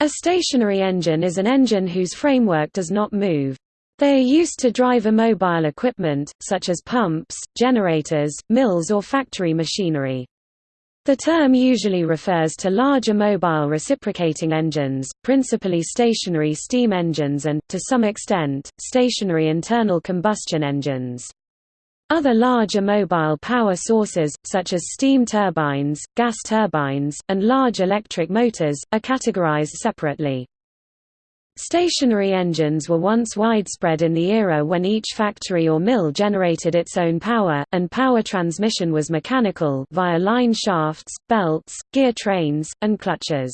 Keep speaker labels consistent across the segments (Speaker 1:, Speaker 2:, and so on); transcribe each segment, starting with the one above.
Speaker 1: A stationary engine is an engine whose framework does not move. They are used to drive immobile equipment, such as pumps, generators, mills or factory machinery. The term usually refers to large immobile reciprocating engines, principally stationary steam engines and, to some extent, stationary internal combustion engines. Other larger mobile power sources, such as steam turbines, gas turbines, and large electric motors, are categorized separately. Stationary engines were once widespread in the era when each factory or mill generated its own power, and power transmission was mechanical via line shafts, belts, gear trains, and clutches.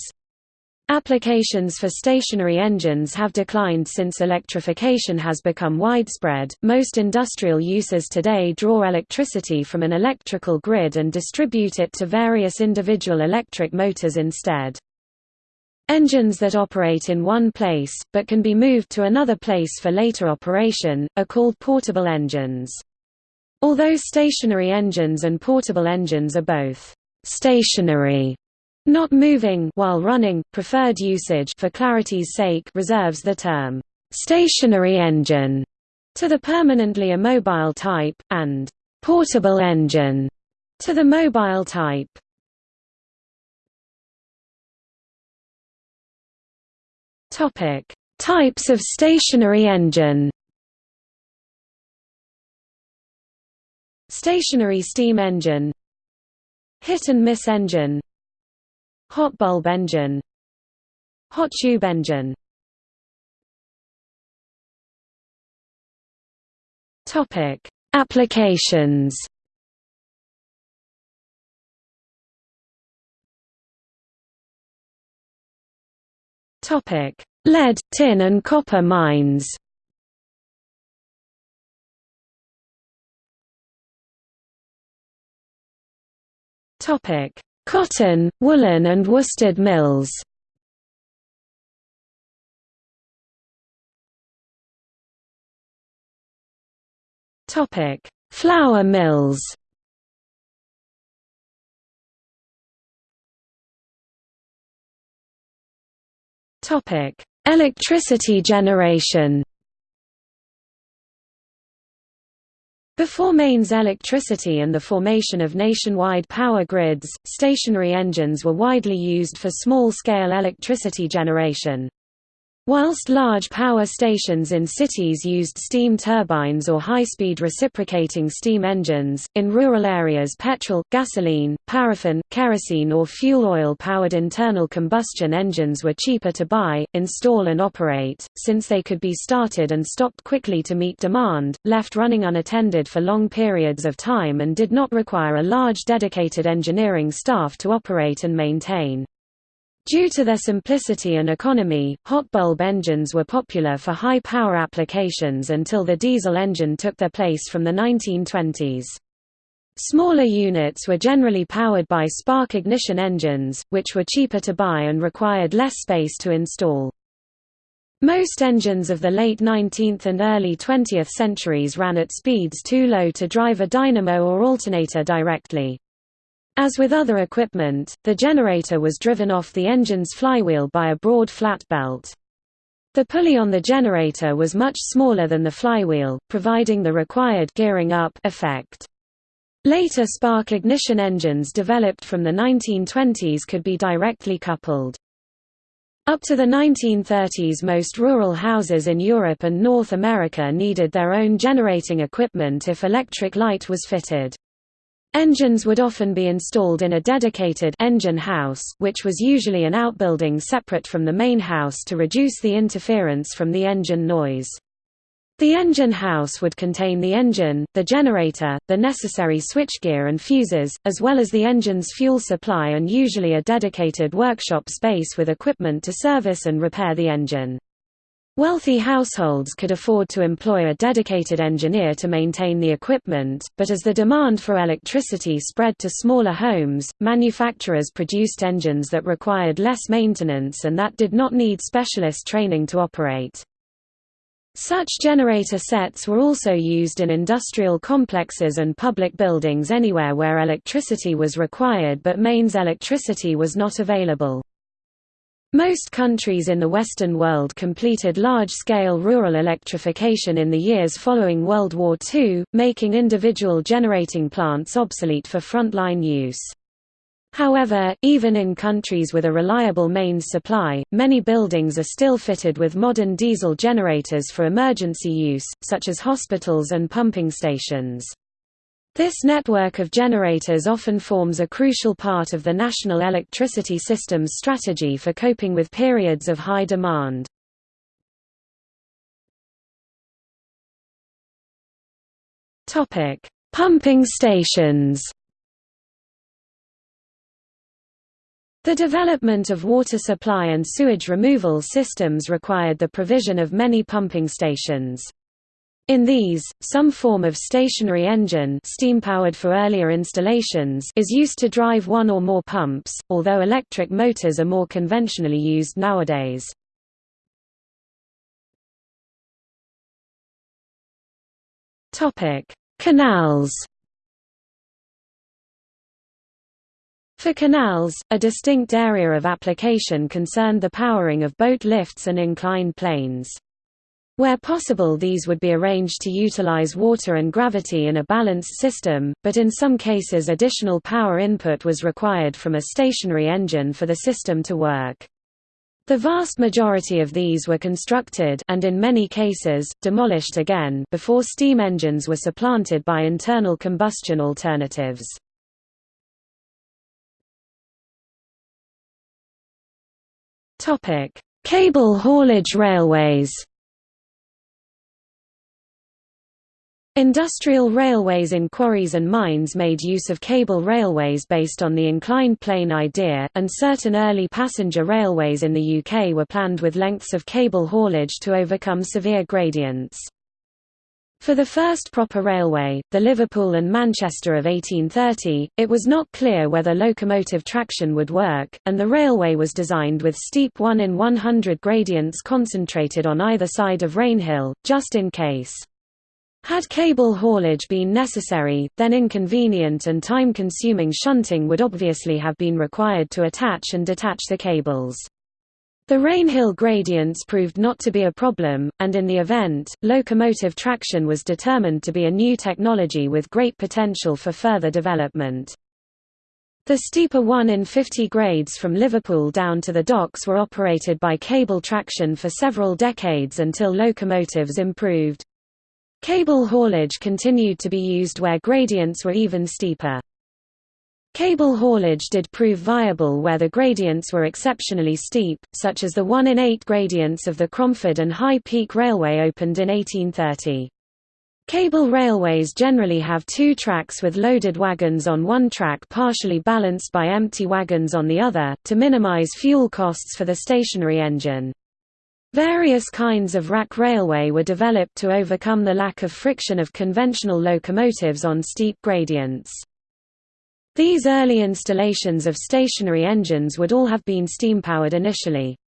Speaker 1: Applications for stationary engines have declined since electrification has become widespread. Most industrial uses today draw electricity from an electrical grid and distribute it to various individual electric motors instead. Engines that operate in one place, but can be moved to another place for later operation, are called portable engines. Although stationary engines and portable engines are both stationary not moving while running, preferred usage for clarity's sake reserves the term stationary engine to the permanently immobile type, and portable engine to the mobile type. Topic: Types of stationary engine. Stationary steam engine Hit and miss engine Hot bulb engine. Hot tube engine. Topic: Applications. Topic: Lead, tin and copper mines. Topic: Cotton, woolen and worsted mills. Flour mills. Electricity generation Before mains electricity and the formation of nationwide power grids, stationary engines were widely used for small-scale electricity generation. Whilst large power stations in cities used steam turbines or high-speed reciprocating steam engines, in rural areas petrol, gasoline, paraffin, kerosene or fuel oil-powered internal combustion engines were cheaper to buy, install and operate, since they could be started and stopped quickly to meet demand, left running unattended for long periods of time and did not require a large dedicated engineering staff to operate and maintain. Due to their simplicity and economy, hot bulb engines were popular for high-power applications until the diesel engine took their place from the 1920s. Smaller units were generally powered by spark ignition engines, which were cheaper to buy and required less space to install. Most engines of the late 19th and early 20th centuries ran at speeds too low to drive a dynamo or alternator directly. As with other equipment, the generator was driven off the engine's flywheel by a broad flat belt. The pulley on the generator was much smaller than the flywheel, providing the required gearing up effect. Later spark ignition engines developed from the 1920s could be directly coupled. Up to the 1930s most rural houses in Europe and North America needed their own generating equipment if electric light was fitted. Engines would often be installed in a dedicated engine house, which was usually an outbuilding separate from the main house to reduce the interference from the engine noise. The engine house would contain the engine, the generator, the necessary switchgear and fuses, as well as the engine's fuel supply and usually a dedicated workshop space with equipment to service and repair the engine. Wealthy households could afford to employ a dedicated engineer to maintain the equipment, but as the demand for electricity spread to smaller homes, manufacturers produced engines that required less maintenance and that did not need specialist training to operate. Such generator sets were also used in industrial complexes and public buildings anywhere where electricity was required but mains electricity was not available. Most countries in the Western world completed large-scale rural electrification in the years following World War II, making individual generating plants obsolete for frontline use. However, even in countries with a reliable mains supply, many buildings are still fitted with modern diesel generators for emergency use, such as hospitals and pumping stations. This network of generators often forms a crucial part of the national electricity system's strategy for coping with periods of high demand. Pumping stations The development of water supply and sewage removal systems required the provision of many pumping stations. In these, some form of stationary engine steam-powered for earlier installations is used to drive one or more pumps, although electric motors are more conventionally used nowadays. Canals For canals, a distinct area of application concerned the powering of boat lifts and inclined planes. Where possible these would be arranged to utilize water and gravity in a balanced system, but in some cases additional power input was required from a stationary engine for the system to work. The vast majority of these were constructed and in many cases, demolished again before steam engines were supplanted by internal combustion alternatives. Cable haulage railways Industrial railways in quarries and mines made use of cable railways based on the inclined plane idea, and certain early passenger railways in the UK were planned with lengths of cable haulage to overcome severe gradients. For the first proper railway, the Liverpool and Manchester of 1830, it was not clear whether locomotive traction would work, and the railway was designed with steep 1 in 100 gradients concentrated on either side of Rainhill, just in case. Had cable haulage been necessary, then inconvenient and time-consuming shunting would obviously have been required to attach and detach the cables. The Rainhill gradients proved not to be a problem, and in the event, locomotive traction was determined to be a new technology with great potential for further development. The steeper 1 in 50 grades from Liverpool down to the docks were operated by cable traction for several decades until locomotives improved. Cable haulage continued to be used where gradients were even steeper. Cable haulage did prove viable where the gradients were exceptionally steep, such as the 1 in 8 gradients of the Cromford and High Peak Railway opened in 1830. Cable railways generally have two tracks with loaded wagons on one track partially balanced by empty wagons on the other, to minimize fuel costs for the stationary engine. Various kinds of rack railway were developed to overcome the lack of friction of conventional locomotives on steep gradients. These early installations of stationary engines would all have been steam-powered initially.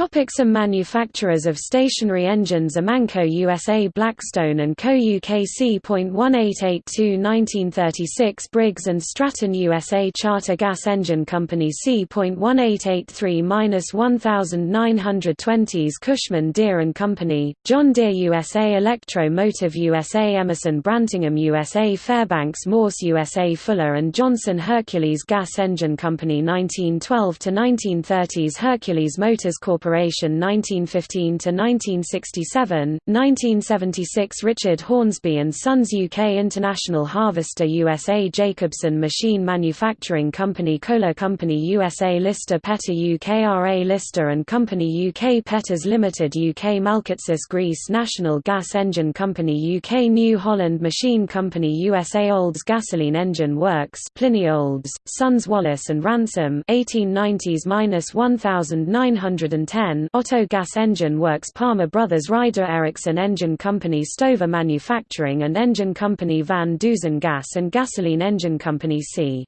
Speaker 1: Topic some manufacturers of stationary engines Amanco USA Blackstone & Co UK C.1882 1936 Briggs & Stratton USA Charter Gas Engine Company C.1883-1920s Cushman Deere & Company, John Deere USA Electro Motive USA Emerson Brantingham USA Fairbanks Morse USA Fuller & Johnson Hercules Gas Engine Company 1912–1930s Hercules Motors Corp Corporation 1915–1967, 1976 Richard Hornsby and Sons UK International Harvester USA Jacobson Machine Manufacturing Company Kohler Company USA Lister Petter UK RA Lister and Company UK Petters Limited UK Malkatsis Greece National Gas Engine Company UK New Holland Machine Company USA Olds Gasoline Engine Works Pliny Olds, Sons Wallace and Ransom 1890s-1910 2010 Otto Gas Engine Works Palmer Brothers Rider Ericsson Engine Company Stover Manufacturing and Engine Company Van Dusen Gas and Gasoline Engine Company c.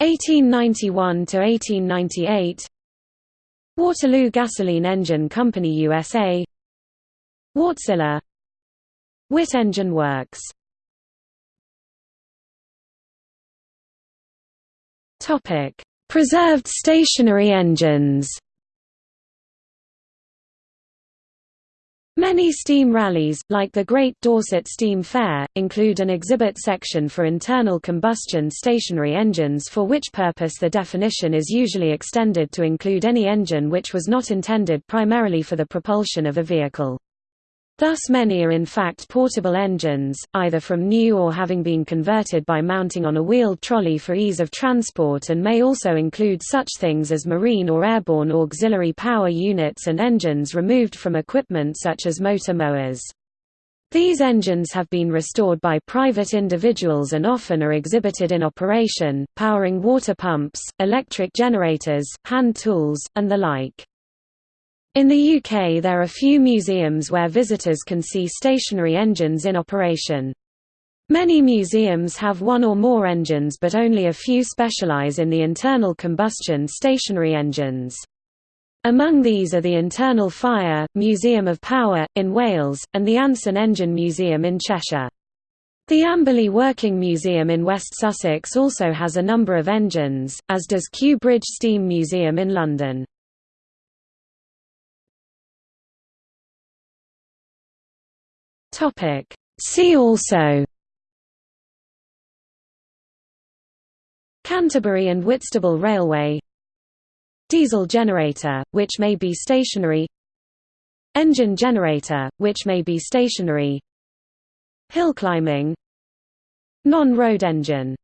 Speaker 1: 1891–1898 Waterloo Gasoline Engine Company USA Wärtsilä. Witt Engine Works. Preserved stationary engines Many steam rallies, like the Great Dorset Steam Fair, include an exhibit section for internal combustion stationary engines for which purpose the definition is usually extended to include any engine which was not intended primarily for the propulsion of a vehicle. Thus many are in fact portable engines, either from new or having been converted by mounting on a wheeled trolley for ease of transport and may also include such things as marine or airborne auxiliary power units and engines removed from equipment such as motor mowers. These engines have been restored by private individuals and often are exhibited in operation, powering water pumps, electric generators, hand tools, and the like. In the UK there are few museums where visitors can see stationary engines in operation. Many museums have one or more engines but only a few specialise in the internal combustion stationary engines. Among these are the Internal Fire, Museum of Power, in Wales, and the Anson Engine Museum in Cheshire. The Amberley Working Museum in West Sussex also has a number of engines, as does Kew Bridge Steam Museum in London. Topic. See also. Canterbury and Whitstable Railway. Diesel generator, which may be stationary. Engine generator, which may be stationary. Hill climbing. Non-road engine